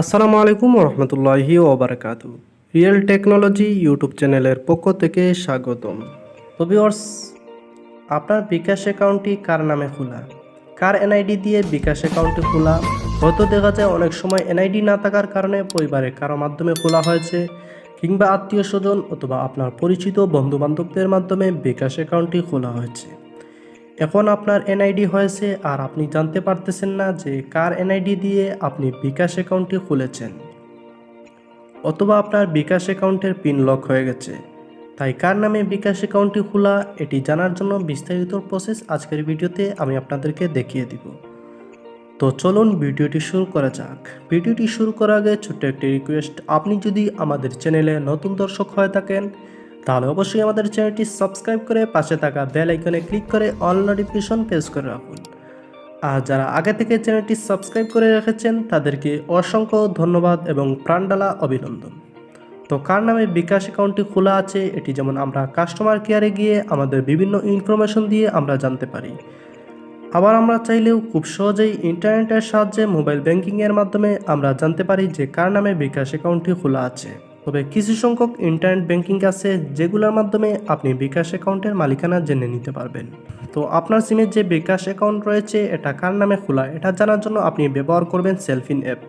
আসসালামু আলাইকুম রহমতুল্লাহি ওবরাকাতু রিয়েল টেকনোলজি ইউটিউব চ্যানেলের পক্ষ থেকে স্বাগতম। তো আপনার বিকাশ অ্যাকাউন্টটি কার নামে খোলা? কার এনআইডি দিয়ে বিকাশ অ্যাকাউন্টটি খোলা? হয়তো দেখা যায় অনেক সময় এনআইডি না থাকার কারণে পরিবারে কারও মাধ্যমে খোলা হয়েছে, কিংবা আত্মীয় স্বজন অথবা আপনার পরিচিত বন্ধু বান্ধবদের মাধ্যমে বিকাশ অ্যাকাউন্টটি খোলা হয়েছে। এখন আপনার এনআইডি হয়েছে আর আপনি জানতে পারতেছেন না যে কার এনআইডি দিয়ে আপনি বিকাশ অ্যাকাউন্টটি খুলেছেন। অথবা আপনার বিকাশ অ্যাকাউন্টের পিন লক হয়ে গেছে। তাই কার নামে বিকাশ অ্যাকাউন্টটি খোলা, এটি জানার জন্য বিস্তারিত প্রসেস আজকের ভিডিওতে আমি আপনাদেরকে দেখিয়ে দিব। তো চলুন ভিডিওটি শুরু করা যাক। ভিডিওটি শুরু করার আগে ছোট্ট একটি রিকোয়েস্ট আপনি যদি আমাদের চ্যানেলে নতুন দর্শক হয়ে থাকেন তাহলে অবশ্যই আমাদের চ্যানেলটি সাবস্ক্রাইব করে পাশে থাকা বেল আইকনে ক্লিক করে অল নোটিফিকেশন প্রেস করে রাখুন। আর যারা আগে থেকে চ্যানেলটি সাবস্ক্রাইব করে রেখেছেন, তাদেরকে অসংখ্য ধন্যবাদ এবং প্রাণডালা অভিনন্দন। তো কার নামে বিকাশ অ্যাকাউন্টটি খোলা আছে, এটি যেমন আমরা কাস্টমার কেয়ারে গিয়ে আমাদের বিভিন্ন ইনফরমেশন দিয়ে আমরা জানতে পারি। আবার আমরা চাইলেও খুব সহজেই ইন্টারনেটের সাহায্যে মোবাইল ব্যাংকিংয়ের মাধ্যমে আমরা জানতে পারি যে কার নামে বিকাশ অ্যাকাউন্টটি খোলা আছে। তবে কিছু সংখ্যক ইন্টারনেট ব্যাংকিং আছে যেগুলোর মাধ্যমে আপনি বিকাশ অ্যাকাউন্টের মালিকানা জেনে নিতে পারবেন। তো আপনার সিমের যে বিকাশ অ্যাকাউন্ট রয়েছে, এটা কার নামে খোলা, এটা জানার জন্য আপনি ব্যবহার করবেন সেলফিন অ্যাপ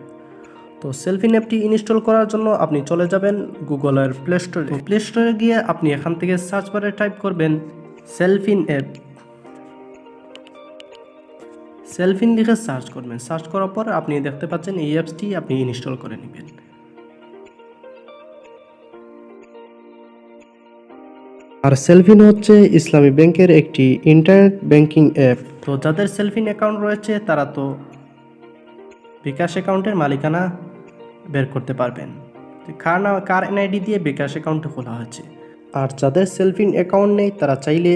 তো সেলফিন অ্যাপটি ইনস্টল করার জন্য আপনি চলে যাবেন গুগলের প্লে স্টোরে প্লে স্টোরে গিয়ে আপনি এখান থেকে সার্চ বারে টাইপ করবেন সেলফিন অ্যাপ সেলফিন লিখে সার্চ করবেন। সার্চ করার পর আপনি দেখতে পাচ্ছেন এই অ্যাপসটি আপনি ইনস্টল করে নেবেন। আর সেলফিন হচ্ছে ইসলামী ব্যাংকের একটি ইন্টারনেট ব্যাংকিং অ্যাপ তো যাদের সেলফিন অ্যাকাউন্ট রয়েছে, তারা তো বিকাশ অ্যাকাউন্টের মালিকানা বের করতে পারবেন। কার না কার এনআইডি দিয়ে বিকাশ অ্যাকাউন্ট খোলা হয়েছে? আর যাদের সেলফিন অ্যাকাউন্ট নেই, তারা চাইলে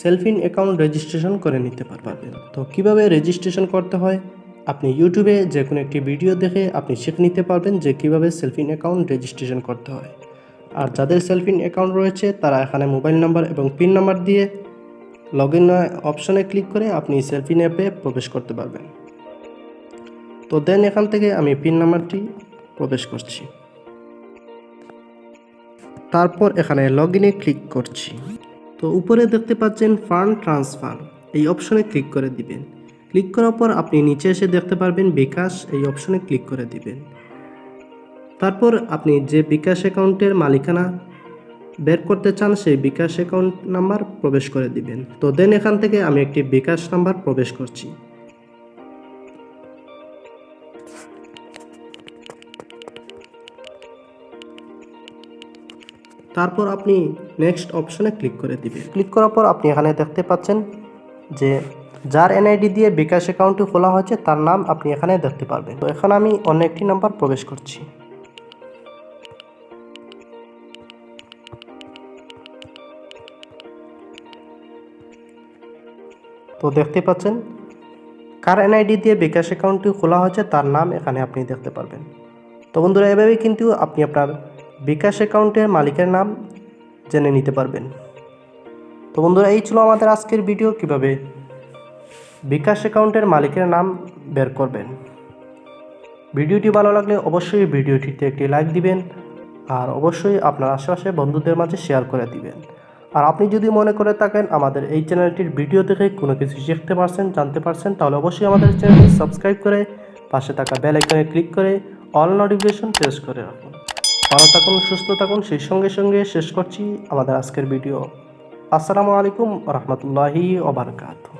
সেলফিন অ্যাকাউন্ট রেজিস্ট্রেশন করে নিতে পারবেন। তো কীভাবে রেজিস্ট্রেশন করতে হয়? আপনি ইউটিউবে যে কোনো একটি ভিডিও দেখে আপনি শিখে নিতে পারবেন যে কীভাবে সেলফিন অ্যাকাউন্ট রেজিস্ট্রেশন করতে হয়। আর যাদের সেলফিন অ্যাকাউন্ট রয়েছে, তারা এখানে মোবাইল নাম্বার এবং পিন নাম্বার দিয়ে লগ ইন অপশনে ক্লিক করে আপনি সেলফিন অ্যাপে প্রবেশ করতে পারবেন। তো দেন এখান থেকে আমি পিন নাম্বারটি প্রবেশ করছি। তারপর এখানে লগ ইনে ক্লিক করছি। তো উপরে দেখতে পাচ্ছেন ফান্ড ট্রান্সফার এই অপশনে ক্লিক করে দিবেন। ক্লিক করার পর আপনি নিচে এসে দেখতে পারবেন বিকাশ, এই অপশনে ক্লিক করে দিবেন। তারপর আপনি যে বিকাশ অ্যাকাউন্টের মালিকানা বের করতে চান, সেই বিকাশ অ্যাকাউন্ট নাম্বার প্রবেশ করে দিবেন। তো দেন এখান থেকে আমি একটি বিকাশ নাম্বার প্রবেশ করছি। তারপর আপনি নেক্সট অপশনে ক্লিক করে দিবেন। ক্লিক করার পর আপনি এখানে দেখতে পাচ্ছেন যে যার এনআইডি দিয়ে বিকাশ অ্যাকাউন্টটি খোলা হয়েছে, তার নাম আপনি এখানে দেখতে পারবেন। তো এখানে আমি অন্য একটি নাম্বার প্রবেশ করছি। তো দেখতে পাচ্ছেন, কার এনআইডি দিয়ে বিকাশ অ্যাকাউন্টটি খোলা হয়েছে তার নাম এখানে আপনি দেখতে পারবেন। তো বন্ধুরা, এভাবেই কিন্তু আপনি আপনার বিকাশ অ্যাকাউন্টের মালিকের নাম জেনে নিতে পারবেন। তো বন্ধুরা, এই ছিল আমাদের আজকের ভিডিও কীভাবে বিকাশ অ্যাকাউন্টের মালিকের নাম বের করবেন। ভিডিওটি ভালো লাগলে অবশ্যই ভিডিওটিতে একটি লাইক দিবেন আর অবশ্যই আপনার আশেপাশে বন্ধুদের মাঝে শেয়ার করে দিবেন। আর আপনি যদি মনে করে থাকেন আমাদের এই চ্যানেলটির ভিডিও দেখে কোনো কিছু শিখতে পারছেন, জানতে পারছেন, তাহলে অবশ্যই আমাদের চ্যানেলটি সাবস্ক্রাইব করে পাশে থাকা বেল আইকনে ক্লিক করে অল নোটিফিকেশন প্রেস করে রাখুন। ভালো থাকুন, সুস্থ থাকুন, সেই সঙ্গে সঙ্গে শেষ করছি আমাদের আজকের ভিডিও। আসসালামু আলাইকুম রহমতুল্লাহি ওবরকাতু